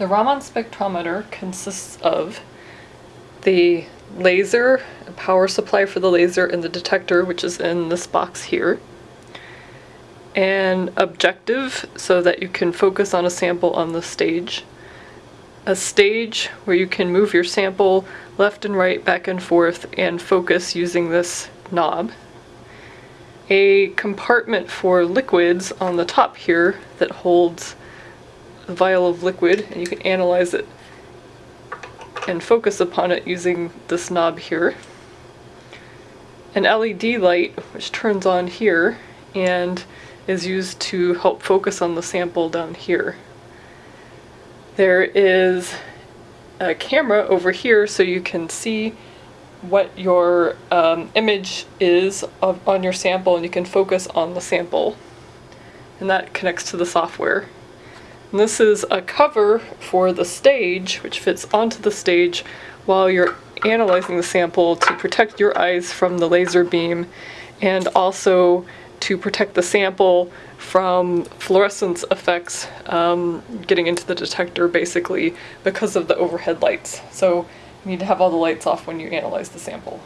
The Raman spectrometer consists of the laser, a power supply for the laser, and the detector, which is in this box here. An objective, so that you can focus on a sample on the stage. A stage where you can move your sample left and right, back and forth, and focus using this knob a compartment for liquids on the top here that holds a vial of liquid, and you can analyze it and focus upon it using this knob here. An LED light which turns on here and is used to help focus on the sample down here. There is a camera over here so you can see what your um, image is of, on your sample and you can focus on the sample. And that connects to the software. And this is a cover for the stage, which fits onto the stage while you're analyzing the sample to protect your eyes from the laser beam and also to protect the sample from fluorescence effects um, getting into the detector basically because of the overhead lights. So you need to have all the lights off when you analyze the sample.